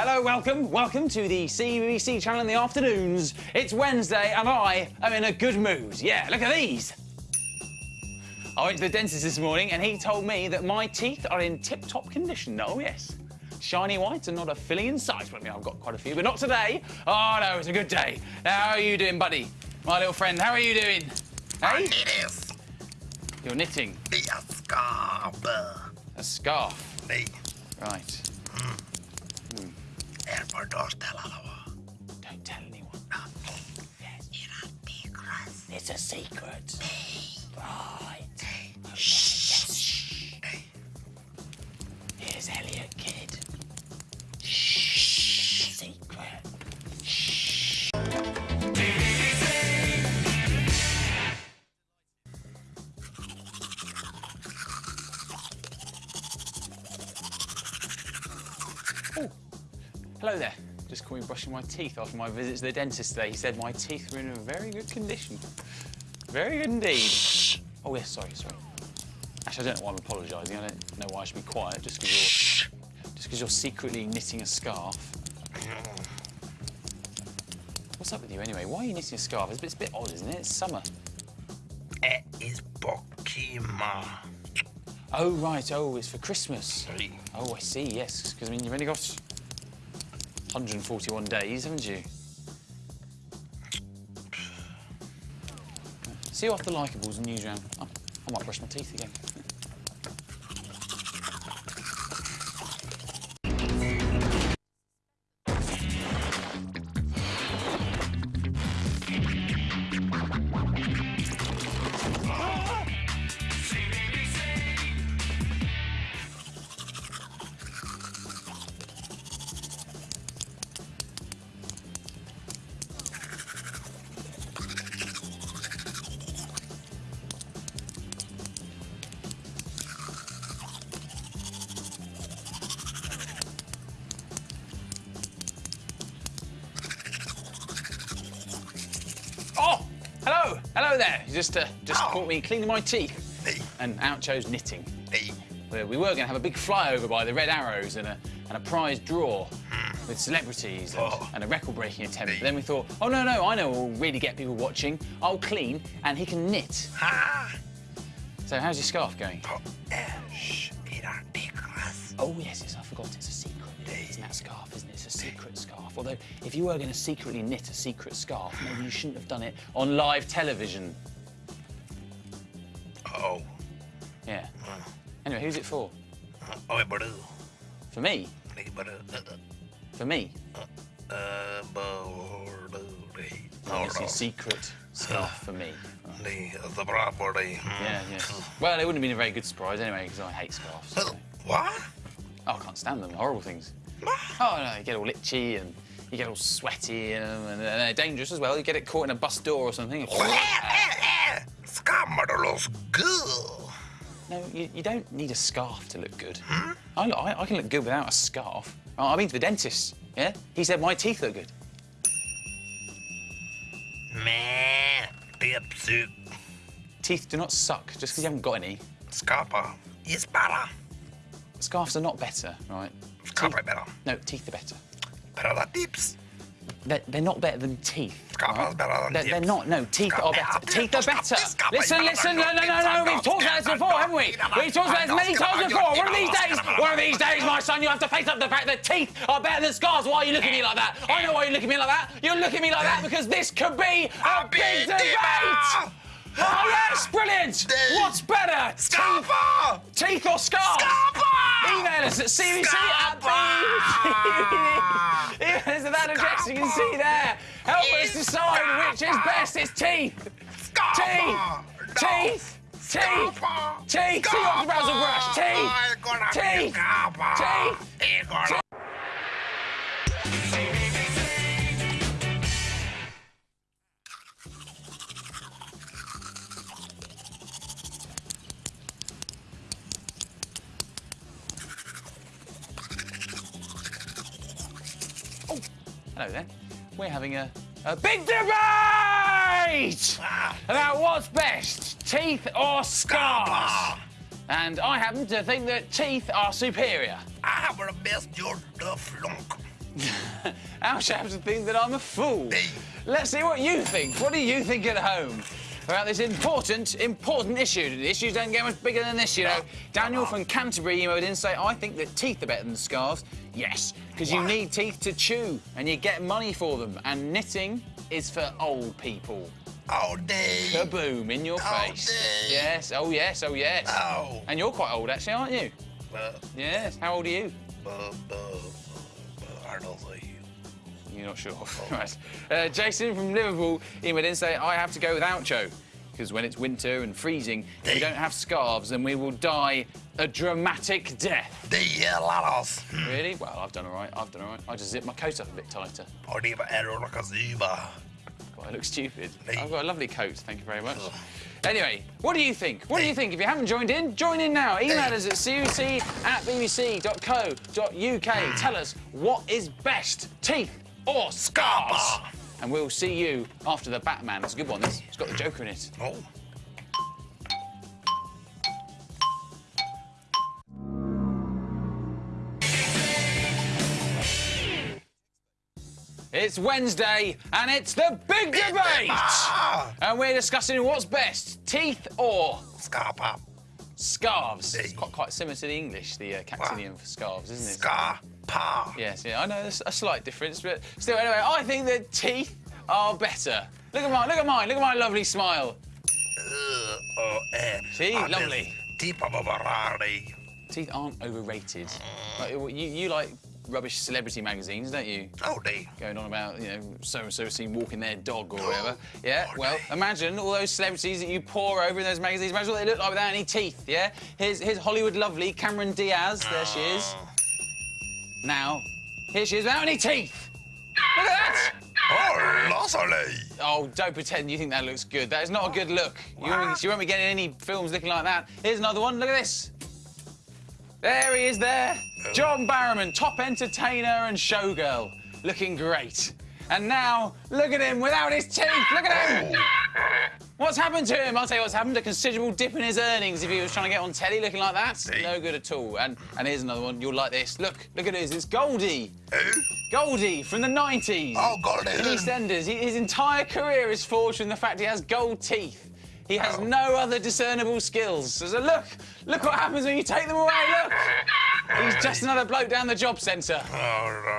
Hello, welcome, welcome to the CBBC channel in the afternoons. It's Wednesday and I am in a good mood. Yeah, look at these. I went to the dentist this morning and he told me that my teeth are in tip-top condition. Oh, yes. Shiny white and not a filling in sight. Well, I mean, I've got quite a few, but not today. Oh, no, it's a good day. Now, how are you doing, buddy? My little friend, how are you doing? Hey? It You're knitting. the scarf. A scarf. Niin, Right. En voi nostella lavaa. Don't tell anyone. Yes. Ihan tikras. It's a secret. Right. Shh. Here's Elliot Kid. Brushing my teeth after my visit to the dentist today. He said my teeth were in a very good condition. Very good indeed. Oh, yes, sorry, sorry. Actually, I don't know why I'm apologising. I don't know why I should be quiet just because you're, just because you're secretly knitting a scarf. What's up with you anyway? Why are you knitting a scarf? It's a bit, it's a bit odd, isn't it? It's summer. It is Pokemon. Oh, right. Oh, it's for Christmas. Oh, I see, yes. Because, I mean, you've only got 141 days, haven't you? See you the likables and news round. I, I might brush my teeth again. Just uh, just Oh. caught me cleaning my teeth, and out chose knitting. Where we were going to have a big flyover by the Red Arrows and a and a prize draw with celebrities and, Oh. and a record-breaking attempt. Hey. But then we thought, oh no no, I know what will really get people watching. I'll clean, and he can knit. So how's your scarf going? To es. Oh yes, yes, I forgot. It's a secret. It's that scarf, isn't it? It's a secret scarf. Although, if you were going to secretly knit a secret scarf, maybe you shouldn't have done it on live television. Oh. Yeah. Anyway, who's it for? Oi, baru. For me? For me? Uh, baru. Niin. It's a secret scarf for me. Niin, the bravo. Niin. Yeah, yes. Well, it wouldn't have been a very good surprise anyway, because I hate scarves. so- What? Oh, I can't stand them. Horrible things. What? Oh, no, you get all itchy and you get all sweaty in them, and they're dangerous as well. You get it caught in a bus door or something. Skammardos girl. No, you, you don't need a scarf to look good. Hmm? I, look- I, I can look good without a scarf. Oh, I've been to the dentist, yeah? He said my teeth look good. Meh. Tiepsy. Teeth do not suck just because you haven't got any. Scarpa Is para. Scarves are not better, right? Skapa better. No, teeth are better. Better tips. They're, they're not better than teeth. Better than They're, they're not. No, teeth are better. Teeth are better. Listen, listen. No, no, no, no. We've talked about this before, haven't we? We've talked about this many times before. One of these days, one of these days, my son, you have to face up the fact that teeth are better than scars. Why are you looking at me like that? I know why you're looking at me like that. You look at me like that because this could be a big debate. Oh yes, brilliant. What's better, teeth, teeth or scars? Skapa! Email us at CBBC at! Email us at that address you can see there. Help us decide which is best. It's teeth. Skapa! Teeth! Teeth! Skapa! Teeth! See what's the browser brush? Teeth! Ai, gonna be Teeth! Teeth! Hello there. We're having a, a big debate ah. about what's best, teeth or scars. And And I happen to think that teeth are superior. I have the best your the flunk. Alsh happens to think that I'm a fool. Me. Let's see what you think. What do you think at home? About this important, important issue. The issues don't get much bigger than this, you know. Ah. Daniel from Canterbury emailed in say, I think that teeth are better than scarves. Yes, because you need teeth to chew and you get money for them. And knitting is for old people. All day. Kaboom in your Oh, face. dear. Yes, oh yes, oh yes. Oh. And you're quite old actually, aren't you? Uh, Yes. How old are you? uh, uh, I don't. You're not sure. right. Uh, Jason from Liverpool emailed in say, I have to go with Oucho. Because when it's winter and freezing, if we don't have scarves, then we will die a dramatic death. Det gillar oss. Really? Well, I've done all right. I've done all right. I just zip my coat up a bit tighter. Är olika syva. Well, I look stupid. I've got a lovely coat, thank you very much. Anyway, what do you think? What do you think? If you haven't joined in, join in now. Email us at cbbc at bbc.co.uk. Tell us what is best, teeth or scarves? And we'll see you after the Batman. It's a good one, this. It's got the Joker in it. Oh. It's Wednesday and it's the big debate! And we're discussing what's best, teeth or Skapa. scarves. It's quite, quite similar to the English, the uh, Cactinian for scarves, isn't it? Yes, yeah, I know there's a slight difference, but still, anyway, I think that teeth are better. Look at mine, look at mine, look at my lovely smile. Uh, oh, eh. See, Ja, det- lovely. Tippa på Ferrari. Teeth aren't overrated. Like, you, you like rubbish celebrity magazines, don't you? Oh. Going on about, you know, so and so seen walking their dog or whatever. Yeah, Oh, well, imagine all those celebrities that you pour over in those magazines. Imagine what they look like without any teeth, yeah? Here's, here's Hollywood lovely Cameron Diaz. There she is. Now, here she is without any teeth. Look at that! Oh, Lasserly. Oh, don't pretend you think that looks good. That is not a good look. You won't, you won't be getting any films looking like that. Here's another one. Look at this. There he is there. John Barrowman, top entertainer and showgirl. Looking great. And now, look at him without his teeth. Look at him. Oh. What's happened to him? I'll tell you what's happened. A considerable dip in his earnings if he was trying to get on telly looking like that. No good at all. And, and here's another one. You'll like this. Look, look at his. It's Goldie. Who? Goldie from the 90s. Oh, Goldie. In EastEnders. His entire career is forged from the fact he has gold teeth. He has oh. no other discernible skills. So look, look what happens when you take them away. Look. He's just another bloke down the job centre. Oh, no.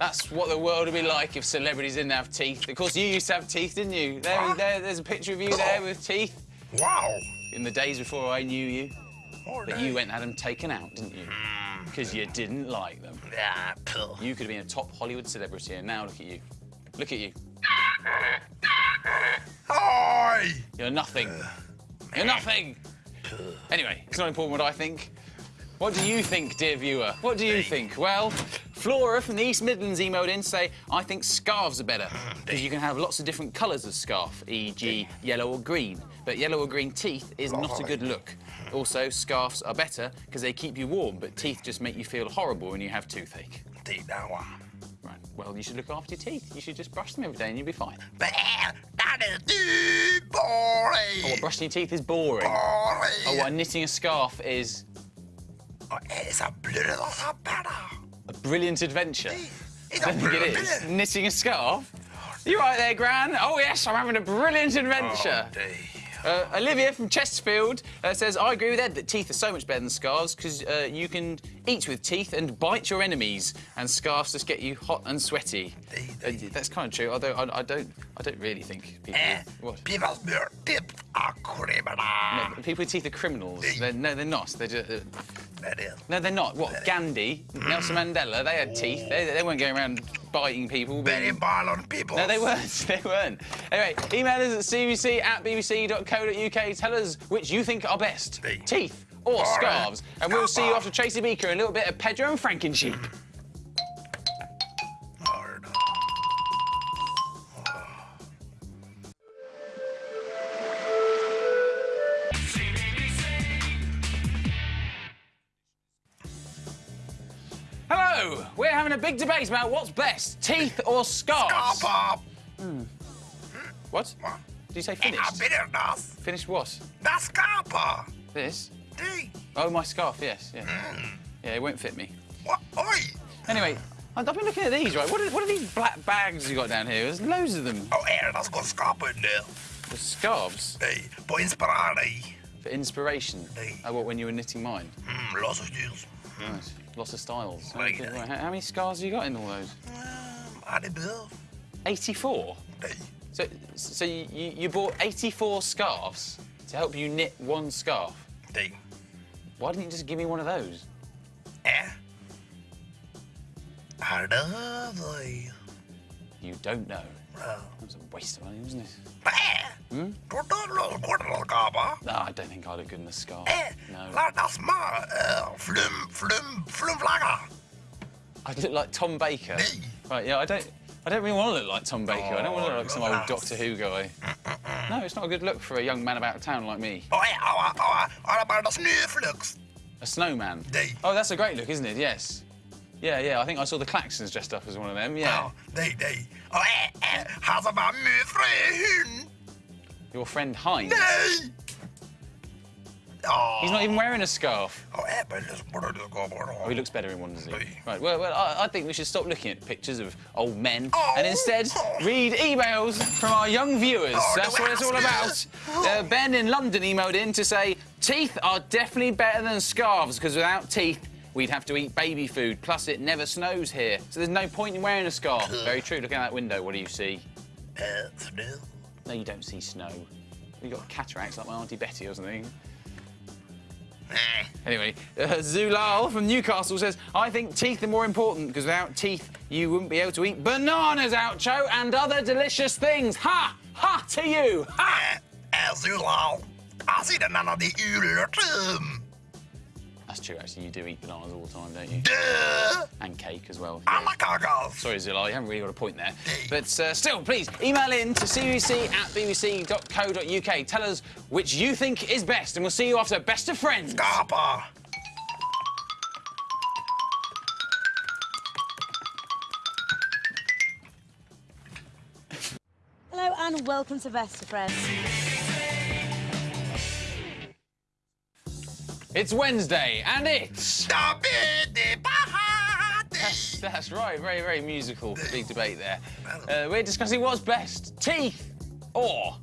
That's what the world would be like if celebrities didn't have teeth. Of course, you used to have teeth, didn't you? There, there there's a picture of you there with teeth Wow. in the days before I knew you. Oh, But you went and had them taken out, didn't you? Because you didn't like them. Ja, puh. You could have been a top Hollywood celebrity, and now look at you. Look at you. Oj! You're nothing. You're nothing. Anyway, it's not important what I think. What do you think, dear viewer? What do you think? Well, Flora from the East Midlands emailed in to say, I think scarves are better because you can have lots of different colours of scarf, e.g. yellow or green. But yellow or green teeth is not a good look. Also, scarves are better because they keep you warm, but teeth just make you feel horrible when you have toothache. Titta, va. Right, well, you should look after your teeth. You should just brush them every day and you'll be fine. Men, that is too boring. Oh, what, brushing your teeth is boring. Boring. Oh, what, knitting a scarf is Och är det så blöda penna? Brilliant adventure. It's I think it is. Knitting a scarf? You right there, Gran? Oh, yes, I'm having a brilliant adventure. Oh. Uh, Olivia from Chesterfield uh, says, I agree with Ed that teeth are so much better than scarves because uh, you can eat with teeth and bite your enemies, and scarves just get you hot and sweaty. Uh, that's kind of true, although I, I don't I don't really think people... Eh, What? tips av kriminal. No, people with teeth are criminals. They're, no, they're not. They're just, uh, Det är det. no, they're not. What, Gandhi, Nelson Mandela, they had teeth. They, they weren't going around biting people. but- Very ballon people. No, they weren't. They weren't. Anyway, email us at cbbc at bbc.co.uk. Tell us which you think are best Teeth. or scarves. And we'll see you after Tracy Beaker and a little bit of Pedro and Frankensheep. Hör big debate about what's best teeth or scarves. Skapa! Hmm. Hmm. What? Did you say finished? Inga bildas. Finished what? Skapa! This? Det. Oh, my scarf, yes, yeah. Hmm. Yeah, it won't fit me. What? Oi! Anyway, I've been looking at these, right? What are, what are these black bags you got down here? There's loads of them. Oh, dat is got schapen in there. The scarves Nee, på inspiratie. for inspiration. Hey. Oh, what, when you were knitting mine? Hmm. Nice. Lots of deals. Right, Okay, yeah. right. How, how many scars have you got in all those? Um, de bel. 84? Nee. So, so you, you bought 84 scarves to help you knit one scarf. Why didn't you just give me one of those? Eh? I love you. You don't know. Oh. That was a waste of money, wasn't it? Hmm? Doe dat nog een korte kaba. No, I don't think I'd look good in a scarf. Eh? No. Maar. Uh, flum, flum, flumvlagger. I'd look like Tom Baker. Right, yeah, I don't I don't really want to look like Tom Baker. I don't want to look like some old Oh, Doctor Who guy. No, it's not a good look for a young man about town like me. Oh ja, ouwe, ouwe. Allemaal dat snuflux. A snowman. Oh, that's a great look, isn't it? Yes. Yeah, yeah, I think I saw the Klaxons dressed up as one of them, yeah. Oh, nee, nee. Oh, eh, eh. Ze maar mevrouw hun. Your friend Heinz. Oh. He's not even wearing a scarf. Oh, maar dat is moeder, dat is gewoon Oh, he looks better in one, does he? Right, well, well I, I think we should stop looking at pictures of old men Oh. and instead read emails from our young viewers. Oh, That's what it's all about. Uh, ben in London emailed in to say, teeth are definitely better than scarves because without teeth, we'd have to eat baby food. Plus, it never snows here, so there's no point in wearing a scarf. Very true. Look out that window. What do you see? Snel. No, you don't see snow. You've got cataracts like my Auntie Betty or something. Eh. Anyway, uh, Zulal from Newcastle says, I think teeth are more important because without teeth, you wouldn't be able to eat bananas, Oucho, and other delicious things. Ha! Ha to you! Ha! Eh, eh, Zulal. Als je dan naar die uren That's true, actually. You do eat bananas all the time, don't you? De And cake as well. alle kakels. Sorry, Zulal, you haven't really got a point there. But uh, still, please email in to bbc at bbc.co.uk. Tell us which you think is best, and we'll see you after Best of Friends. Kaper. Hello and welcome to Best of Friends. It's Wednesday, and it's. Ben de That's, party. that's right, very, very musical. Big debate there. Uh, we're discussing what's best teeth or.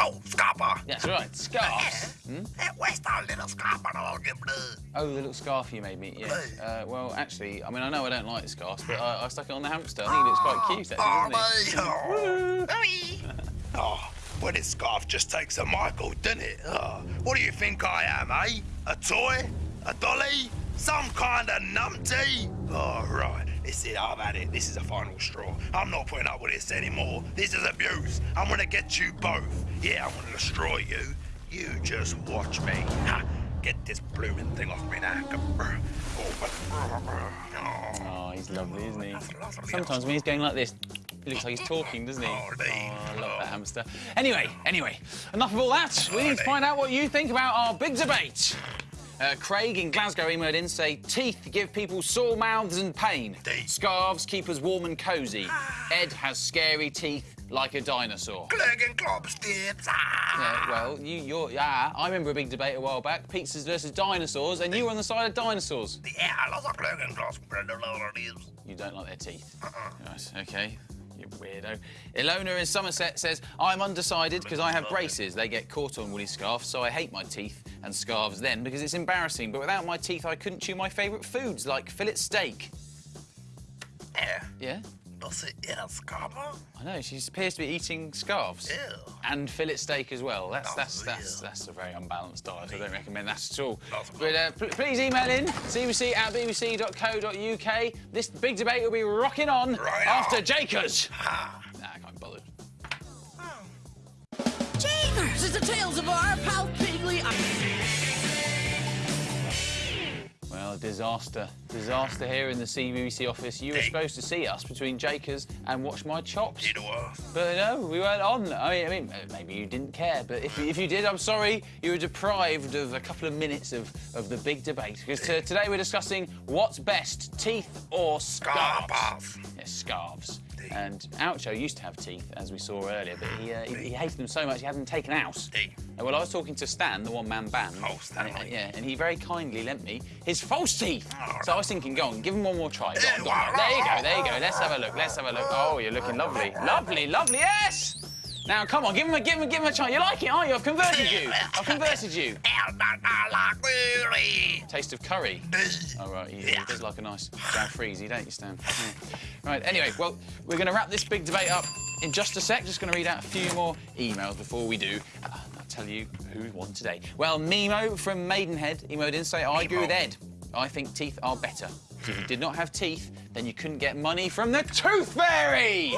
Oh, skaper. That's right, scarves. Eh, where's that little skaper that I'll give blue? Oh, the little scarf you made me, yes. Uh, well, actually, I mean, I know I don't like scarves, but I, I stuck it on the hamster. I think it looks quite cute, actually, doesn't it? Oh, oh, well, this scarf just takes a Michael, doesn't it? Oh, what do you think I am, eh? A toy? A dolly? Some kind of numpty? Oh, right. This is, I've had it. This is a final straw. I'm not putting up with this anymore. This is abuse. I'm gonna get you both. Yeah, I'm gonna destroy you. You just watch me. Ha! Get this blooming thing off me now. Oh, Oh, he's lovely, isn't he? Sometimes when he's going like this, he looks like he's talking, doesn't he? Oh, Oh, I love that Oh. hamster. Anyway, anyway, enough of all that. We need to find out what you think about our big debate. Uh, Craig in Glasgow emailed in say teeth give people sore mouths and pain. Scarves keep us warm and cosy. Ed has scary teeth like a dinosaur. Klögen klopstips. Yeah, well, you, you're, yeah. I remember a big debate a while back: pizzas versus dinosaurs, and you were on the side of dinosaurs. Ja, dat is een klögen klopstips. You don't like their teeth. Right, okay. You weirdo. Ilona in Somerset says, I'm undecided because I have braces. They get caught on woolly scarves, so I hate my teeth and scarves then because it's embarrassing. But without my teeth, I couldn't chew my favourite foods like fillet steak. Yeah? Dat is een skaper. I know, she appears to be eating scarves. Ew. And fillet steak as well. That's Oh, that's that's that's a very unbalanced diet. I don't recommend that at all. But uh, pl- please email in bbc at bbc.co.uk. This big debate will be rocking on Right after on. Jakers. Ha. Nah, I can't be bothered. Jeepers! It's the tales of our pal Piggley. Disaster. Disaster here in the CBBC office. You were supposed to see us between Jakers and watch my chops. Dit was. But no, we weren't on. I mean, I mean, maybe you didn't care, but if, if you did, I'm sorry. You were deprived of a couple of minutes of, of the big debate. Because today we're discussing what's best, teeth or scarves. Scarves. Yes, scarves. And Oucho used to have teeth, as we saw earlier, but he, uh, he, he hated them so much he had them taken out. Well, I was talking to Stan, the one-man band. Oh, Stanley. And, yeah, and he very kindly lent me his false teeth. So I was thinking, go on, give him one more try. Go on, go on. There you go, there you go. Let's have a look, let's have a look. Oh, you're looking lovely. Lovely, lovely, yes! Now, come on, give him a, give him a, give him a try. You like it, aren't you? I've converted you. I've converted you. Taste of curry. Oh, right, he, he does like a nice brown freezy, don't you, Stan? Yeah. Right, anyway, well, we're going to wrap this big debate up in just a sec. Just going to read out a few more emails before we do. Uh, I'll tell you who won today. Well, Mimo from Maidenhead emailed in say, I agree with Ed. I think teeth are better. If you did not have teeth, then you couldn't get money from the Tooth Fairy!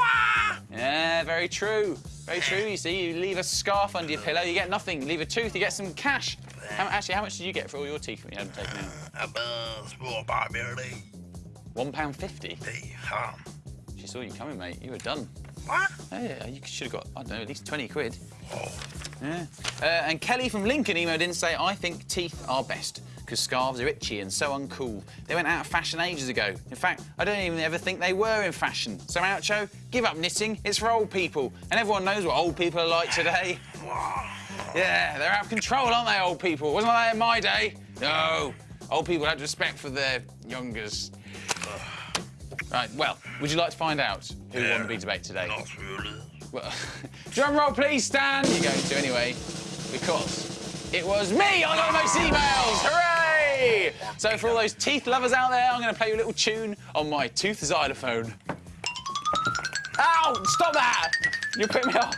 Yeah, very true. Very true. You see, you leave a scarf under your pillow, you get nothing. Leave a tooth, you get some cash. How, actually, how much did you get for all your teeth when you had them taken out? One pound fifty. She saw you coming, mate. You were done. What? Yeah, you should have got, I don't know, at least 20 quid. Oh. Yeah. Uh, and Kelly from Lincoln emailed in to say, I think teeth are best because scarves are itchy and so uncool. They went out of fashion ages ago. In fact, I don't even ever think they were in fashion. So, Oucho, give up knitting. It's for old people. And everyone knows what old people are like today. Yeah, they're out of control, aren't they, old people? Wasn't that in my day? No. Old people had respect for their youngers. Right, well, would you like to find out who won the big debate today? Not really. Well, drum roll, please, Stan. You're going to anyway, because it was me. I got the most emails. Hooray! So for all those teeth lovers out there, I'm going to play you a little tune on my tooth xylophone. Ow! Stop that! You put me off.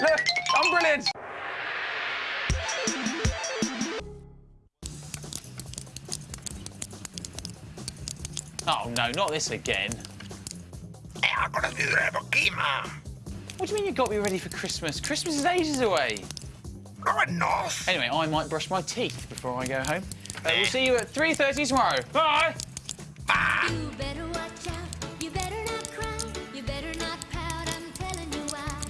Look, I'm brilliant. Oh no, not this again. Hey, I gotta do that, but What do you mean you got me ready for Christmas? Christmas is ages away. No, enough. Anyway, I might brush my teeth before I go home. Uh, we'll see you at 3.30 tomorrow. Bye! You better watch out. You better not cry. You better not pout. I'm telling you why.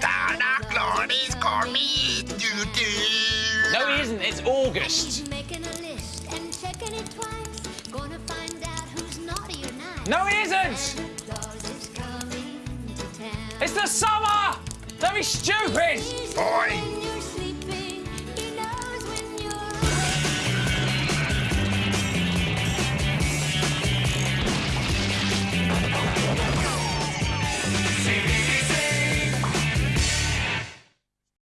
Santa Claus is coming to. No, he isn't. It's August. He's making a list and checking it twice. Gonna find out who's naughty or nice. No, he isn't. Santa Claus is coming to town. It's the summer! Don't be stupid! He's Boy. in your